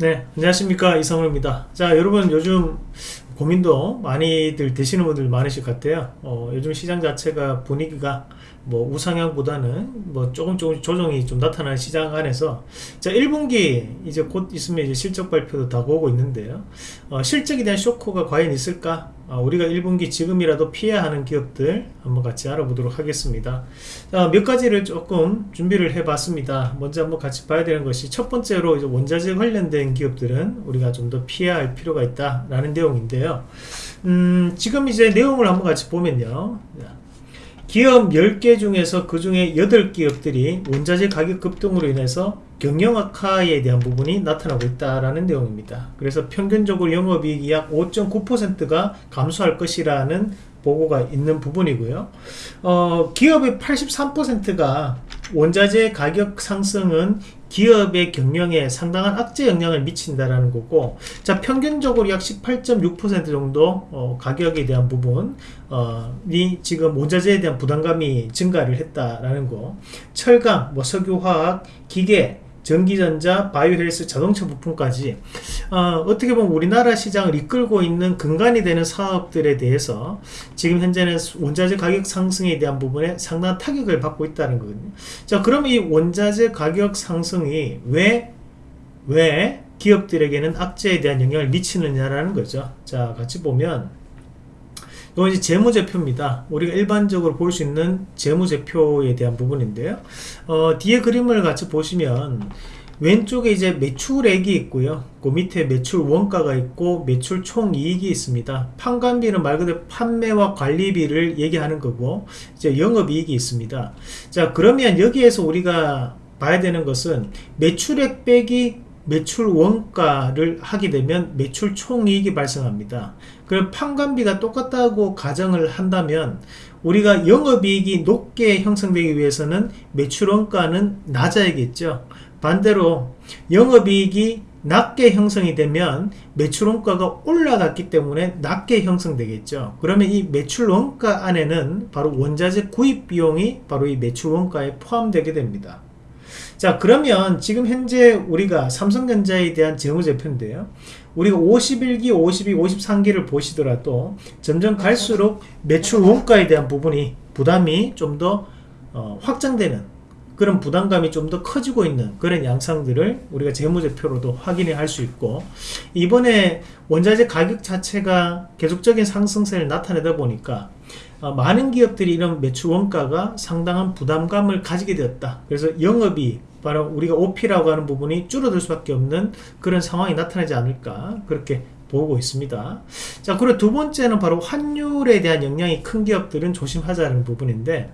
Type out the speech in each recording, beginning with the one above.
네 안녕하십니까. 이성우입니다. 자 여러분 요즘 고민도 많이들 되시는 분들 많으실 것 같아요. 어, 요즘 시장 자체가 분위기가 뭐 우상향보다는 뭐 조금 조금 조정이 좀 나타나는 시장 안에서 자 1분기 이제 곧 있으면 이제 실적 발표도 다가오고 있는데요. 어, 실적에 대한 쇼크가 과연 있을까? 어, 우리가 1분기 지금이라도 피해야 하는 기업들 한번 같이 알아보도록 하겠습니다. 자, 몇 가지를 조금 준비를 해 봤습니다. 먼저 한번 같이 봐야 되는 것이 첫 번째로 이제 원자재 관련된 기업들은 우리가 좀 더 피해야 할 필요가 있다 라는 내용인데요. 음, 지금 이제 내용을 한번 같이 보면요 기업 10개 중에서 그 중에 8기업들이 원자재 가격 급등으로 인해서 경영 악화에 대한 부분이 나타나고 있다라는 내용입니다. 그래서 평균적으로 영업이익이 약 5.9%가 감소할 것이라는 보고가 있는 부분이고요. 어, 기업의 83%가 원자재 가격 상승은 기업의 경영에 상당한 악재 영향을 미친다라는 거고 자 평균적으로 약 18.6% 정도 어, 가격에 대한 부분이 어, 지금 원자재에 대한 부담감이 증가를 했다라는 거 철강, 뭐 석유화학, 기계 전기전자, 바이오헬스, 자동차 부품까지 어, 떻게 보면 우리나라 시장을 이끌고 있는 근간이 되는 사업들에 대해서 지금 현재는 원자재 가격 상승에 대한 부분에 상당한 타격을 받고 있다는 거거든요. 자, 그럼 이 원자재 가격 상승이 왜, 왜 기업들에게는 악재에 대한 영향을 미치느냐라는 거죠. 자, 같이 보면 이건 이제 재무제표입니다. 우리가 일반적으로 볼 수 있는 재무제표에 대한 부분인데요. 어, 뒤에 그림을 같이 보시면 왼쪽에 이제 매출액이 있고요. 그 밑에 매출 원가가 있고 매출 총 이익이 있습니다. 판관비는 말 그대로 판매와 관리비를 얘기하는 거고 이제 영업이익이 있습니다. 자 그러면 여기에서 우리가 봐야 되는 것은 매출액 빼기 매출 원가를 하게 되면 매출 총이익이 발생합니다. 그럼 판관비가 똑같다고 가정을 한다면 우리가 영업이익이 높게 형성되기 위해서는 매출 원가는 낮아야겠죠. 반대로 영업이익이 낮게 형성이 되면 매출 원가가 올라갔기 때문에 낮게 형성되겠죠. 그러면 이 매출 원가 안에는 바로 원자재 구입 비용이 바로 이 매출 원가에 포함되게 됩니다. 자 그러면 지금 현재 우리가 삼성전자에 대한 재무제표인데요. 우리가 51기 52 53기를 보시더라도 점점 갈수록 매출 원가에 대한 부분이 부담이 좀더 어, 확장되는 그런 부담감이 좀 더 커지고 있는 그런 양상들을 우리가 재무제표로도 확인을 할 수 있고 이번에 원자재 가격 자체가 계속적인 상승세를 나타내다 보니까 어, 많은 기업들이 이런 매출 원가가 상당한 부담감을 가지게 되었다. 그래서 영업이 바로 우리가 OP라고 하는 부분이 줄어들 수밖에 없는 그런 상황이 나타나지 않을까 그렇게 보고 있습니다. 자 그리고 두 번째는 바로 환율에 대한 영향이 큰 기업들은 조심하자는 부분인데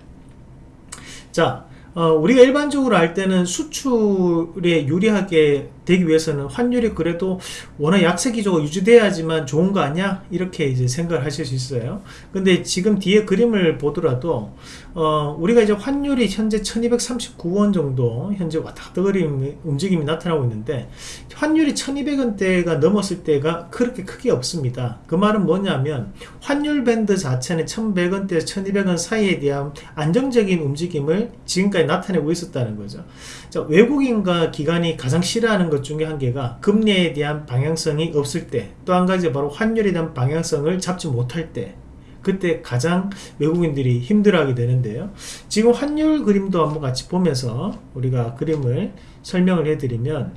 자 어, 우리가 일반적으로 할 때는 수출에 유리하게 되기 위해서는 환율이 그래도 워낙 약세 기조가 유지돼야지만 좋은 거 아니야? 이렇게 이제 생각을 하실 수 있어요. 근데 지금 뒤에 그림을 보더라도 어, 우리가 이제 환율이 현재 1239원 정도 현재 왔다 갔다 거리는 움직임이 나타나고 있는데 환율이 1200원대가 넘었을 때가 그렇게 크게 없습니다. 그 말은 뭐냐면 환율 밴드 자체는 1100원대에서 1200원 사이에 대한 안정적인 움직임을 지금까지 나타내고 있었다는 거죠. 자, 외국인과 기관이 가장 싫어하는 것 중에 한 개가 금리에 대한 방향성이 없을 때 또 한 가지 바로 환율에 대한 방향성을 잡지 못할 때 그때 가장 외국인들이 힘들어하게 되는데요. 지금 환율 그림도 한번 같이 보면서 우리가 그림을 설명을 해드리면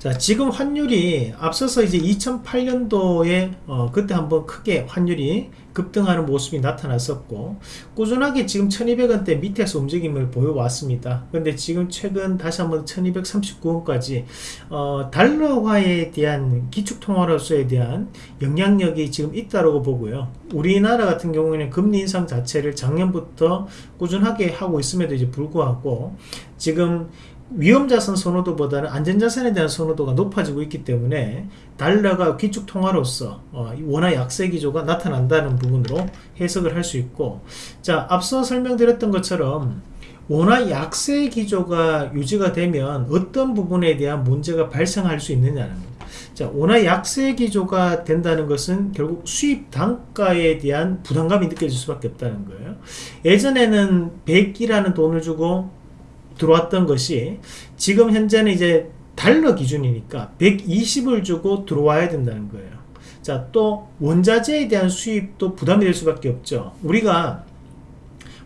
자 지금 환율이 앞서서 이제 2008년도에 어, 그때 한번 크게 환율이 급등하는 모습이 나타났었고 꾸준하게 지금 1200원대 밑에서 움직임을 보여왔습니다. 근데 지금 최근 다시 한번 1239원까지 어, 달러화에 대한 기축통화로서에 대한 영향력이 지금 있다고 보고요. 우리나라 같은 경우에는 금리 인상 자체를 작년부터 꾸준하게 하고 있음에도 이제 불구하고 지금 위험자산 선호도보다는 안전자산에 대한 선호도가 높아지고 있기 때문에 달러가 기축통화로서 어, 원화 약세 기조가 나타난다는 부분으로 해석을 할 수 있고 자 앞서 설명드렸던 것처럼 원화 약세 기조가 유지가 되면 어떤 부분에 대한 문제가 발생할 수 있느냐는 자, 원화 약세 기조가 된다는 것은 결국 수입 단가에 대한 부담감이 느껴질 수밖에 없다는 거예요. 예전에는 100이라는 돈을 주고 들어왔던 것이 지금 현재는 이제 달러 기준이니까 120을 주고 들어와야 된다는 거예요. 자, 또 원자재에 대한 수입도 부담이 될 수밖에 없죠. 우리가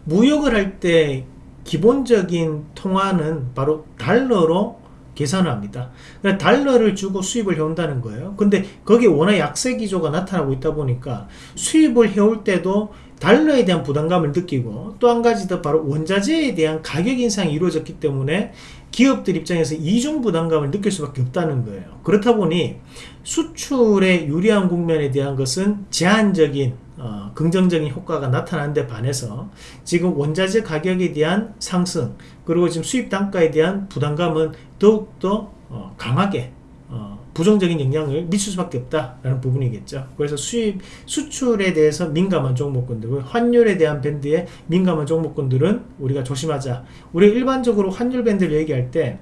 무역을 할 때 기본적인 통화는 바로 달러로 계산을 합니다. 그러니까 달러를 주고 수입을 해온다는 거예요. 근데 거기에 워낙 약세 기조가 나타나고 있다 보니까 수입을 해올 때도 달러에 대한 부담감을 느끼고 또 한 가지 더 바로 원자재에 대한 가격 인상이 이루어졌기 때문에 기업들 입장에서 이중 부담감을 느낄 수밖에 없다는 거예요. 그렇다 보니 수출에 유리한 국면에 대한 것은 제한적인 어, 긍정적인 효과가 나타나는데 반해서 지금 원자재 가격에 대한 상승 그리고 지금 수입 단가에 대한 부담감은 더욱더 어, 강하게 어, 부정적인 영향을 미칠 수밖에 없다라는 부분이겠죠. 그래서 수입 수출에 대해서 민감한 종목군들, 환율에 대한 밴드에 민감한 종목군들은 우리가 조심하자. 우리 일반적으로 환율 밴드를 얘기할 때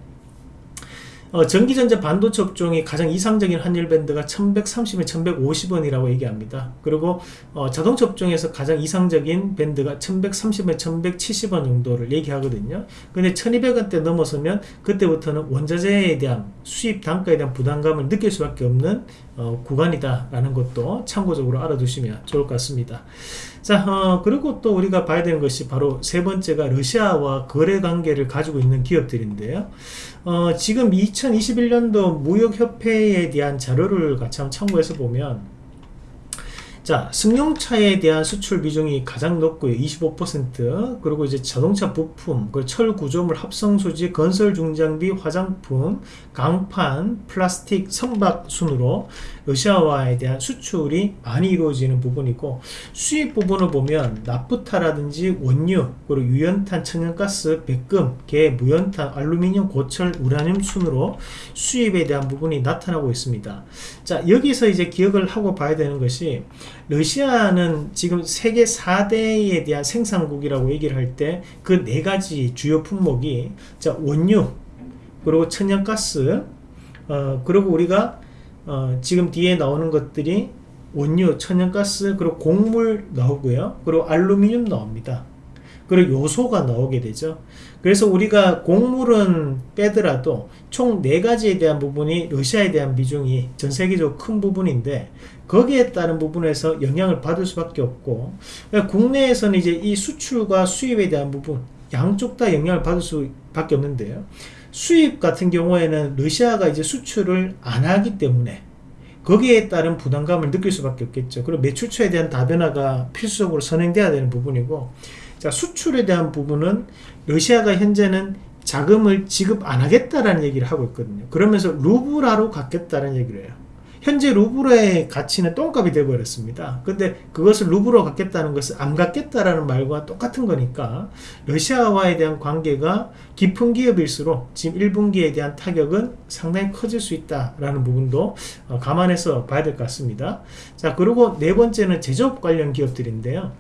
어, 전기전자 반도체 업종이 가장 이상적인 환율 밴드가 1130에 1150원이라고 얘기합니다. 그리고 어, 자동차 업종에서 가장 이상적인 밴드가 1130에 1170원 정도를 얘기하거든요. 근데 1200원대 넘어서면 그때부터는 원자재에 대한 수입 단가에 대한 부담감을 느낄 수밖에 없는 어, 구간이다라는 것도 참고적으로 알아두시면 좋을 것 같습니다. 자, 어, 그리고 또 우리가 봐야 되는 것이 바로 세 번째가 러시아와 거래 관계를 가지고 있는 기업들인데요. 어, 지금 2021년도 무역협회에 대한 자료를 같이 참고해서 보면 자, 승용차에 대한 수출 비중이 가장 높고요. 25% 그리고 이제 자동차 부품, 그철 구조물 합성 소지, 건설 중장비, 화장품, 강판, 플라스틱, 선박 순으로 러시아와에 대한 수출이 많이 이루어지는 부분이고 수입 부분을 보면 나프타라든지 원유, 그리고 유연탄, 천연가스, 백금, 개, 무연탄, 알루미늄, 고철, 우라늄 순으로 수입에 대한 부분이 나타나고 있습니다. 자, 여기서 이제 기억을 하고 봐야 되는 것이 러시아는 지금 세계 4대에 대한 생산국이라고 얘기를 할 때 그 네 가지 주요 품목이 자 원유 그리고 천연가스 어, 그리고 우리가 어, 지금 뒤에 나오는 것들이 원유, 천연가스 그리고 곡물 나오고요. 그리고 알루미늄 나옵니다 그리고 요소가 나오게 되죠 그래서 우리가 곡물은 빼더라도 총 네가지에 대한 부분이 러시아에 대한 비중이 전 세계적으로 큰 부분인데 거기에 따른 부분에서 영향을 받을 수밖에 없고 그러니까 국내에서는 이제 이 수출과 수입에 대한 부분 양쪽 다 영향을 받을 수밖에 없는데요. 수입 같은 경우에는 러시아가 이제 수출을 안 하기 때문에 거기에 따른 부담감을 느낄 수밖에 없겠죠. 그리고 매출처에 대한 다변화가 필수적으로 선행돼야 되는 부분이고 자 수출에 대한 부분은 러시아가 현재는 자금을 지급 안 하겠다라는 얘기를 하고 있거든요. 그러면서 루브라로 갖겠다는 얘기를 해요. 현재 루브르의 가치는 똥값이 되어버렸습니다. 근데 그것을 루브로 갖겠다는 것은 안 갖겠다라는 말과 똑같은 거니까 러시아와에 대한 관계가 깊은 기업일수록 지금 1분기에 대한 타격은 상당히 커질 수 있다라는 부분도 어, 감안해서 봐야 될 것 같습니다. 자, 그리고 네 번째는 제조업 관련 기업들인데요.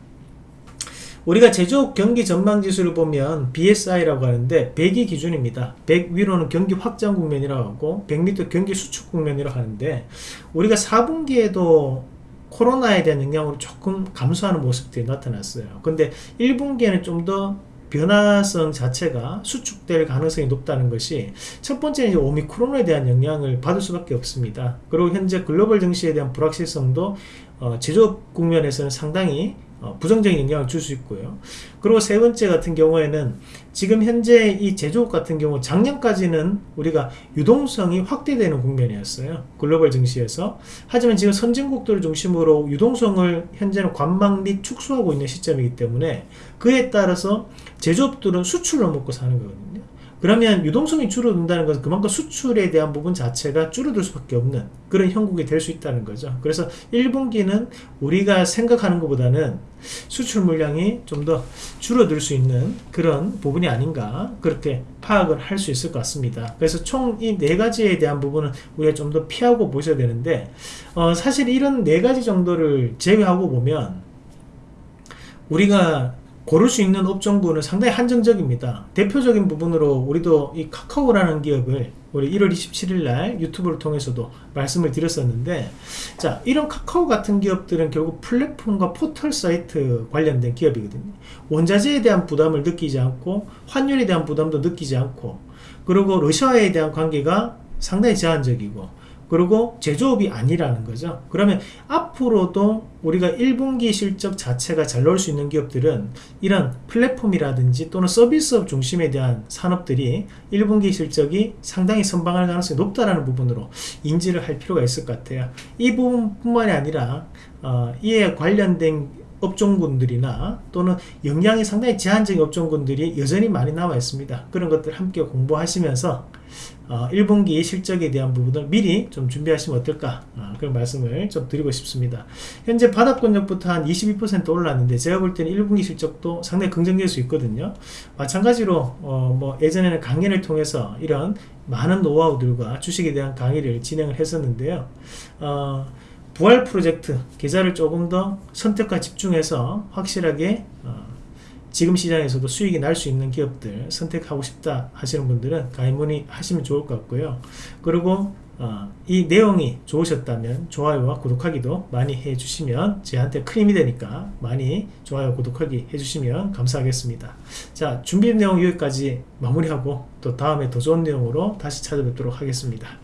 우리가 제조업 경기 전망 지수를 보면 BSI라고 하는데 100이 기준입니다. 100 위로는 경기 확장 국면이라고 하고 100 밑에 경기 수축 국면이라고 하는데 우리가 4분기에도 코로나에 대한 영향으로 조금 감소하는 모습들이 나타났어요. 근데 1분기에는 좀 더 변화성 자체가 수축될 가능성이 높다는 것이 첫 번째는 오미크론에 대한 영향을 받을 수밖에 없습니다. 그리고 현재 글로벌 증시에 대한 불확실성도 어, 제조업 국면에서는 상당히 어, 부정적인 영향을 줄 수 있고요. 그리고 세 번째 같은 경우에는 지금 현재 이 제조업 같은 경우 작년까지는 우리가 유동성이 확대되는 국면이었어요. 글로벌 증시에서. 하지만 지금 선진국들을 중심으로 유동성을 현재는 관망 및 축소하고 있는 시점이기 때문에 그에 따라서 제조업들은 수출로 먹고 사는 거거든요. 그러면 유동성이 줄어든다는 것은 그만큼 수출에 대한 부분 자체가 줄어들 수밖에 없는 그런 형국이 될 수 있다는 거죠. 그래서 1분기는 우리가 생각하는 것보다는 수출 물량이 좀 더 줄어들 수 있는 그런 부분이 아닌가 그렇게 파악을 할 수 있을 것 같습니다. 그래서 총 이 네 가지에 대한 부분은 우리가 좀 더 피하고 보셔야 되는데 어, 사실 이런 네 가지 정도를 제외하고 보면 우리가 고를 수 있는 업종군은 상당히 한정적입니다. 대표적인 부분으로 우리도 이 카카오라는 기업을 우리 1월 27일 날 유튜브를 통해서도 말씀을 드렸었는데 자 이런 카카오 같은 기업들은 결국 플랫폼과 포털 사이트 관련된 기업이거든요. 원자재에 대한 부담을 느끼지 않고 환율에 대한 부담도 느끼지 않고 그리고 러시아에 대한 관계가 상당히 제한적이고 그리고 제조업이 아니라는 거죠. 그러면 앞으로도 우리가 1분기 실적 자체가 잘 나올 수 있는 기업들은 이런 플랫폼이라든지 또는 서비스업 중심에 대한 산업들이 1분기 실적이 상당히 선방할 가능성이 높다라는 부분으로 인지를 할 필요가 있을 것 같아요. 이 부분뿐만이 아니라 어, 이에 관련된 업종군들이나 또는 역량이 상당히 제한적인 업종군들이 여전히 많이 남아 있습니다. 그런 것들 함께 공부하시면서 어, 1분기 실적에 대한 부분을 미리 좀 준비하시면 어떨까 어, 그런 말씀을 좀 드리고 싶습니다. 현재 바닥권역부터 한 22% 올랐는데 제가 볼 때는 1분기 실적도 상당히 긍정될 수 있거든요. 마찬가지로 어, 뭐 예전에는 강연을 통해서 이런 많은 노하우들과 주식에 대한 강의를 진행을 했었는데요. 어, 부활 프로젝트 계좌를 조금 더 선택과 집중해서 확실하게 어, 지금 시장에서도 수익이 날 수 있는 기업들 선택하고 싶다 하시는 분들은 가입 문의 하시면 좋을 것 같고요. 그리고 어, 이 내용이 좋으셨다면 좋아요와 구독하기도 많이 해주시면 저한테 큰 힘이 되니까 많이 좋아요 구독하기 해주시면 감사하겠습니다. 자 준비된 내용 여기까지 마무리하고 또 다음에 더 좋은 내용으로 다시 찾아뵙도록 하겠습니다.